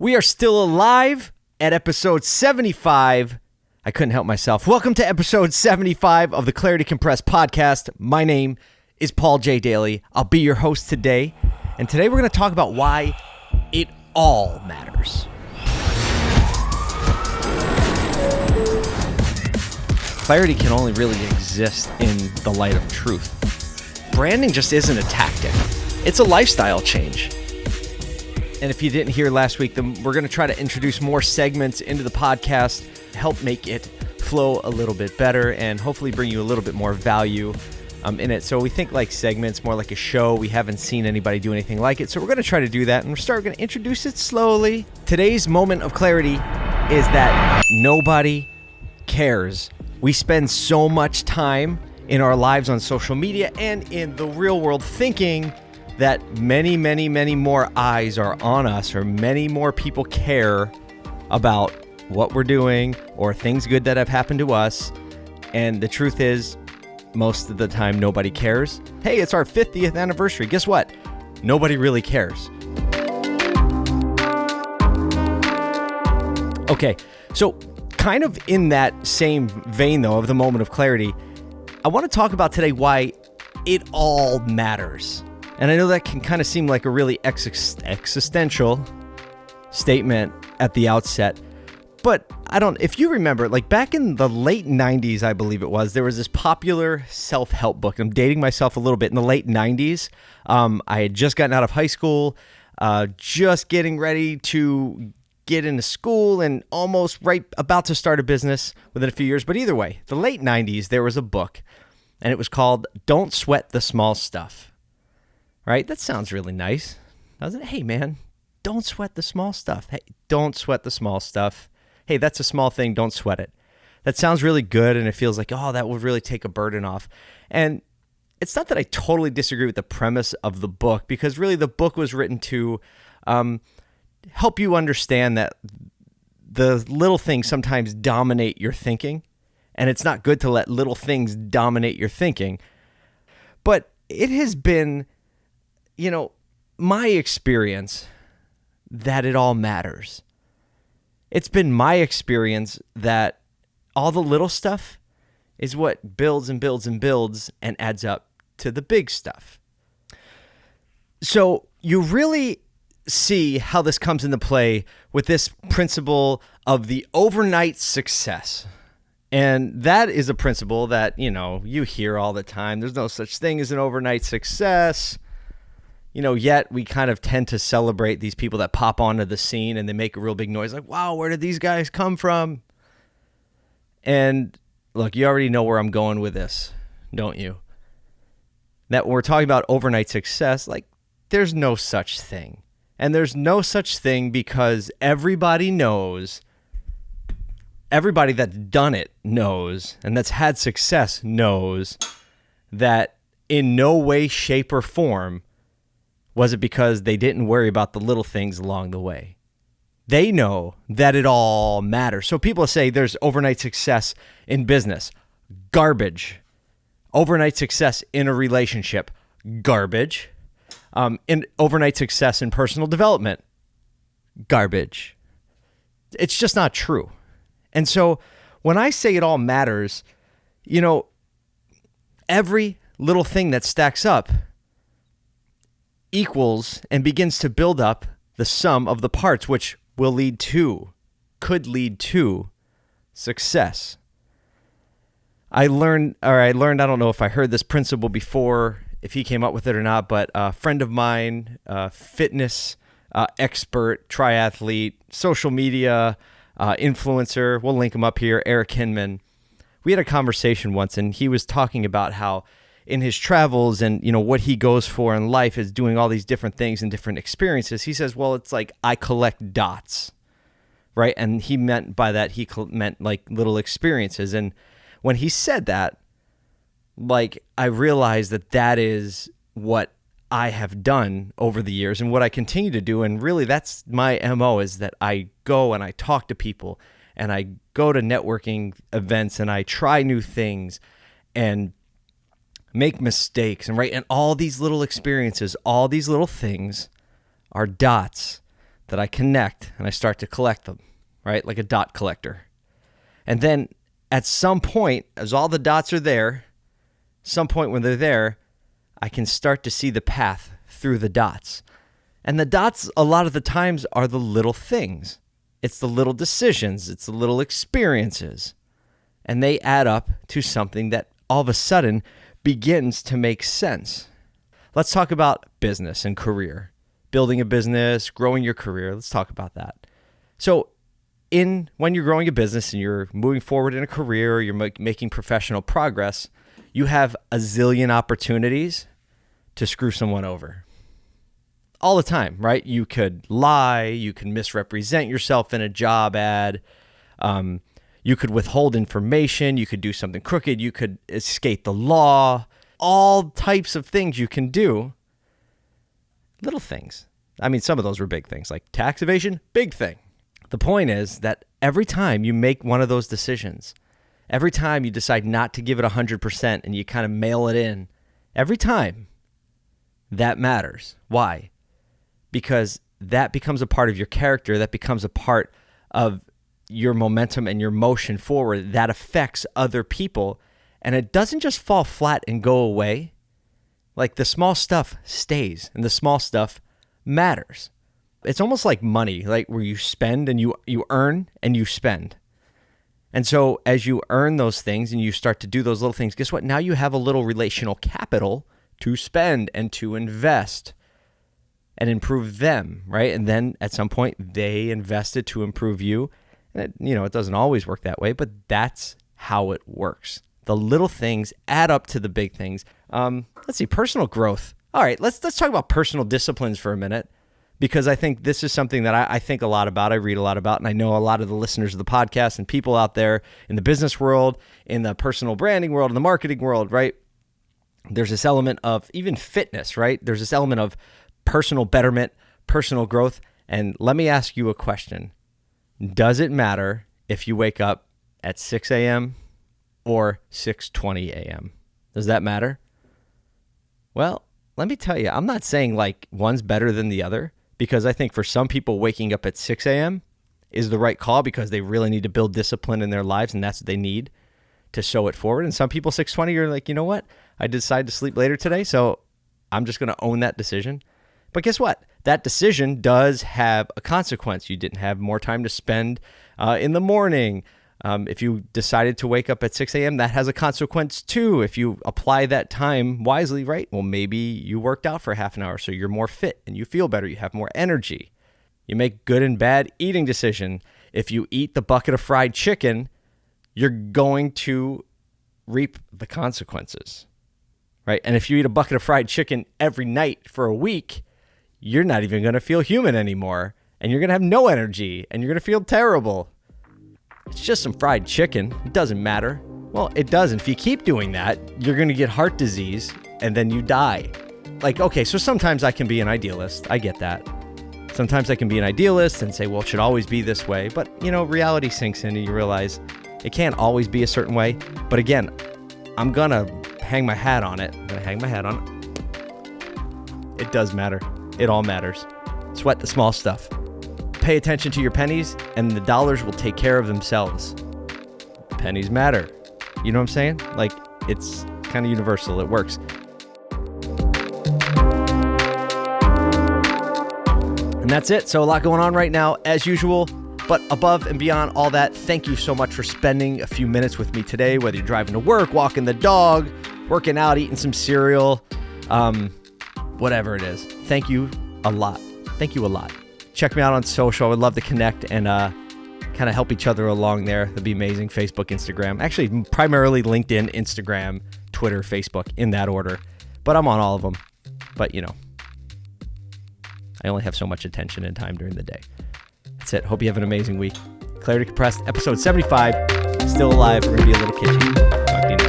We are still alive at episode 75. I couldn't help myself. Welcome to episode 75 of the Clarity Compressed podcast. My name is Paul J. Daly. I'll be your host today. And today we're going to talk about why it all matters. Clarity can only really exist in the light of truth. Branding just isn't a tactic, it's a lifestyle change. And if you didn't hear last week, then we're going to try to introduce more segments into the podcast, help make it flow a little bit better, and hopefully bring you a little bit more value um, in it. So we think like segments, more like a show. We haven't seen anybody do anything like it. So we're going to try to do that, and we're start going to introduce it slowly. Today's moment of clarity is that nobody cares. We spend so much time in our lives on social media and in the real world thinking that many, many, many more eyes are on us, or many more people care about what we're doing or things good that have happened to us. And the truth is, most of the time, nobody cares. Hey, it's our 50th anniversary. Guess what? Nobody really cares. Okay, so kind of in that same vein, though, of the moment of clarity, I want to talk about today why it all matters. And I know that can kind of seem like a really ex- existential statement at the outset, but I don't, if you remember, like back in the late 90s, I believe it was, there was this popular self help book. I'm dating myself a little bit. In the late 90s, um, I had just gotten out of high school, uh, just getting ready to get into school and almost right about to start a business within a few years. But either way, the late 90s, there was a book and it was called Don't Sweat the Small Stuff right? That sounds really nice, doesn't it? Hey, man, don't sweat the small stuff. Hey, don't sweat the small stuff. Hey, that's a small thing. Don't sweat it. That sounds really good, and it feels like, oh, that would really take a burden off. And it's not that I totally disagree with the premise of the book, because really the book was written to um, help you understand that the little things sometimes dominate your thinking, and it's not good to let little things dominate your thinking. But it has been you know, my experience that it all matters. It's been my experience that all the little stuff is what builds and builds and builds and adds up to the big stuff. So you really see how this comes into play with this principle of the overnight success. And that is a principle that, you know, you hear all the time. There's no such thing as an overnight success you know, yet we kind of tend to celebrate these people that pop onto the scene and they make a real big noise like, wow, where did these guys come from? And look, you already know where I'm going with this, don't you? That when we're talking about overnight success, like, there's no such thing. And there's no such thing because everybody knows, everybody that's done it knows, and that's had success knows that in no way, shape, or form was it because they didn't worry about the little things along the way? They know that it all matters. So people say there's overnight success in business. Garbage. Overnight success in a relationship. Garbage. Um, in overnight success in personal development. Garbage. It's just not true. And so when I say it all matters, you know, every little thing that stacks up equals and begins to build up the sum of the parts, which will lead to, could lead to success. I learned, or I learned, I don't know if I heard this principle before, if he came up with it or not, but a friend of mine, fitness uh, expert, triathlete, social media uh, influencer, we'll link him up here, Eric Hinman. We had a conversation once, and he was talking about how in his travels and you know what he goes for in life is doing all these different things and different experiences he says well it's like i collect dots right? And he meant by that he meant like little experiences. And when he said that like i realized that that is what i have done over the years and what i continue to do. And really that's my mo is that i go and i talk to people and i go to networking events and i try new things and make mistakes and right and all these little experiences all these little things are dots that I connect and I start to collect them, right? Like a dot collector. And then at some point, as all the dots are there, some point when they're there, I can start to see the path through the dots. And the dots, a lot of the times, are the little things. It's the little decisions, it's the little experiences. And they add up to something that all of a sudden begins to make sense. Let's talk about business and career. Building a business, growing your career. Let's talk about that. So, in when you're growing a business and you're moving forward in a career, you're making professional progress, you have a zillion opportunities to screw someone over. All the time, right? You could lie, you can misrepresent yourself in a job ad, um, you could withhold information, you could do something crooked, you could escape the law, all types of things you can do. Little things. I mean, some of those were big things, like tax evasion, big thing. The point is that every time you make one of those decisions, every time you decide not to give it 100% and you kind of mail it in, every time that matters. Why? Because that becomes a part of your character, that becomes a part of your momentum and your motion forward that affects other people. And it doesn't just fall flat and go away. Like the small stuff stays and the small stuff matters. It's almost like money, like where you spend and you you earn and you spend. And so as you earn those things and you start to do those little things, guess what? Now you have a little relational capital to spend and to invest and improve them, right? And then at some point they invested to improve you. And it, you know, it doesn't always work that way, but that's how it works. The little things add up to the big things. Um, let's see, personal growth. All right, let's let's talk about personal disciplines for a minute because I think this is something that I, I, think a lot about. I read a lot about, and I know a lot of the listeners of the podcast and people out there in the business world, in the personal branding world, in the marketing world, right? There's this element of even fitness, right? There's this element of personal betterment, personal growth. And let me ask you a question Does it matter if you wake up at 6 a.m. or 6:20 a.m.? Does that matter? Well, let me tell you, I'm not saying like one's better than the other because I think for some people, waking up at 6 a.m. is the right call because they really need to build discipline in their lives and that's what they need to show it forward. And some people, 620, are like, you know what? I decided to sleep later today, so I'm just going to own that decision. But guess what? That decision does have a consequence. You didn't have more time to spend uh, in the morning. Um, if you decided to wake up at 6 a.m., that has a consequence too. If you apply that time wisely, right? Well, maybe you worked out for half an hour, so you're more fit and you feel better. You have more energy. You make good and bad eating decision. If you eat the bucket of fried chicken, you're going to reap the consequences, right? And if you eat a bucket of fried chicken every night for a week, you're not even going to feel human anymore, and you're going to have no energy, and you're going to feel terrible it's just some fried chicken. It doesn't matter. Well, it doesn't. If you keep doing that, you're going to get heart disease and then you die. Like, okay, so sometimes I can be an idealist. I get that. Sometimes I can be an idealist and say, well, it should always be this way. But, you know, reality sinks in and you realize it can't always be a certain way. But again, I'm going to hang my hat on it. I'm going to hang my hat on it. It does matter. It all matters. Sweat the small stuff pay attention to your pennies, and the dollars will take care of themselves. Pennies matter. You know what I'm saying? Like, it's kind of universal, it works. And that's it. So, a lot going on right now, as usual. But above and beyond all that, thank you so much for spending a few minutes with me today, whether you're driving to work, walking the dog, working out, eating some cereal, um, whatever it is. Thank you a lot. Thank you a lot check me out on social. I would love to connect and uh, kind of help each other along there. That'd be amazing. Facebook, Instagram. Actually, primarily LinkedIn, Instagram, Twitter, Facebook, in that order. But I'm on all of them. But, you know, I only have so much attention and time during the day. That's it. Hope you have an amazing week. Clarity Compressed, episode 75. Still alive. We're going to be a little kitschy. Talk to you next